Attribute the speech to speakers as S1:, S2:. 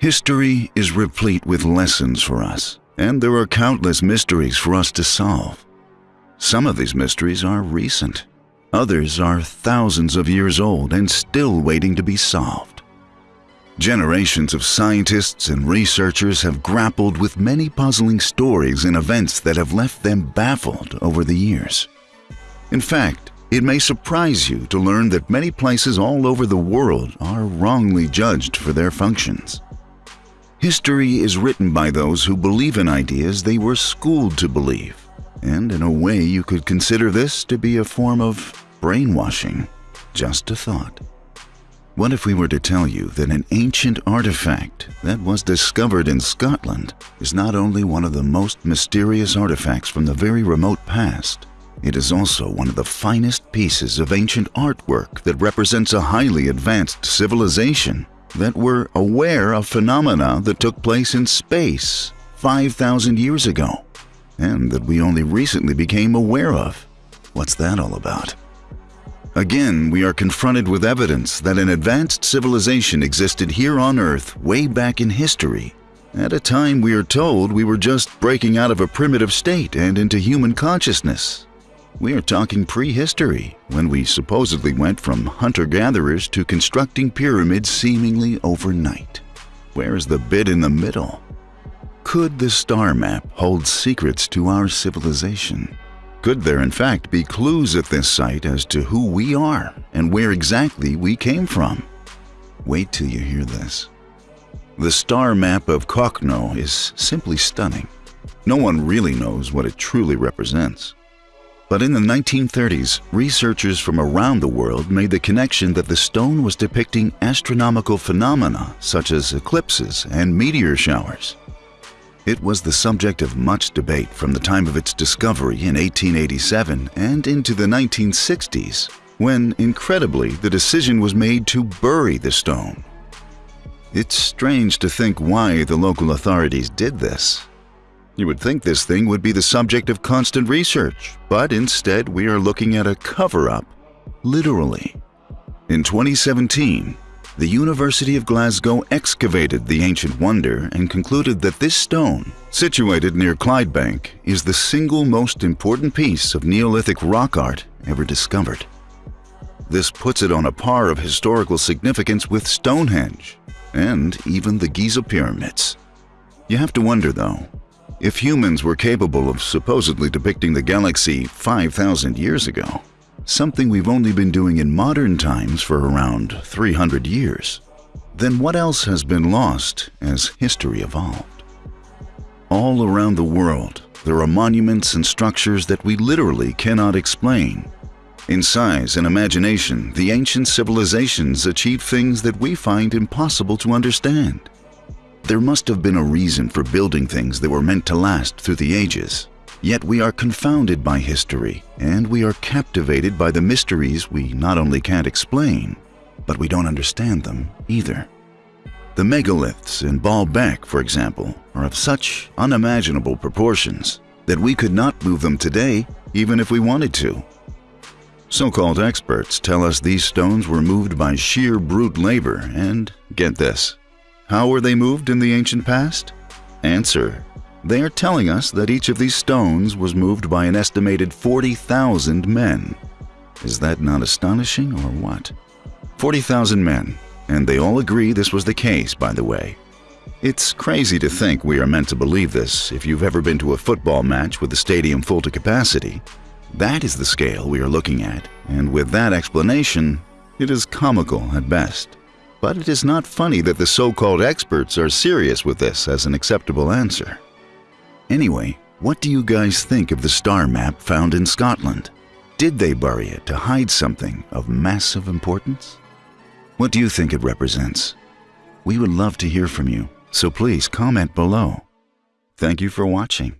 S1: History is replete with lessons for us, and there are countless mysteries for us to solve. Some of these mysteries are recent, others are thousands of years old and still waiting to be solved. Generations of scientists and researchers have grappled with many puzzling stories and events that have left them baffled over the years. In fact, it may surprise you to learn that many places all over the world are wrongly judged for their functions. History is written by those who believe in ideas they were schooled to believe, and in a way you could consider this to be a form of brainwashing. Just a thought. What if we were to tell you that an ancient artifact that was discovered in Scotland is not only one of the most mysterious artifacts from the very remote past, it is also one of the finest pieces of ancient artwork that represents a highly advanced civilization that were aware of phenomena that took place in space 5,000 years ago and that we only recently became aware of. What's that all about? Again, we are confronted with evidence that an advanced civilization existed here on Earth way back in history. At a time we are told we were just breaking out of a primitive state and into human consciousness. We are talking prehistory, when we supposedly went from hunter-gatherers to constructing pyramids seemingly overnight. Where is the bit in the middle? Could the star map hold secrets to our civilization? Could there in fact be clues at this site as to who we are and where exactly we came from? Wait till you hear this. The star map of Cochno is simply stunning. No one really knows what it truly represents. But in the 1930s, researchers from around the world made the connection that the stone was depicting astronomical phenomena such as eclipses and meteor showers. It was the subject of much debate from the time of its discovery in 1887 and into the 1960s, when, incredibly, the decision was made to bury the stone. It's strange to think why the local authorities did this. You would think this thing would be the subject of constant research, but instead we are looking at a cover-up, literally. In 2017, the University of Glasgow excavated the ancient wonder and concluded that this stone, situated near Clydebank, is the single most important piece of Neolithic rock art ever discovered. This puts it on a par of historical significance with Stonehenge and even the Giza pyramids. You have to wonder, though, if humans were capable of supposedly depicting the galaxy 5,000 years ago, something we've only been doing in modern times for around 300 years, then what else has been lost as history evolved? All around the world, there are monuments and structures that we literally cannot explain. In size and imagination, the ancient civilizations achieved things that we find impossible to understand. There must have been a reason for building things that were meant to last through the ages. Yet we are confounded by history, and we are captivated by the mysteries we not only can't explain, but we don't understand them either. The megaliths in Baalbek, for example, are of such unimaginable proportions that we could not move them today even if we wanted to. So-called experts tell us these stones were moved by sheer brute labor and, get this, how were they moved in the ancient past? Answer. They are telling us that each of these stones was moved by an estimated 40,000 men. Is that not astonishing or what? 40,000 men, and they all agree this was the case, by the way. It's crazy to think we are meant to believe this if you've ever been to a football match with the stadium full to capacity. That is the scale we are looking at, and with that explanation, it is comical at best. But it is not funny that the so-called experts are serious with this as an acceptable answer. Anyway, what do you guys think of the star map found in Scotland? Did they bury it to hide something of massive importance? What do you think it represents? We would love to hear from you, so please comment below. Thank you for watching.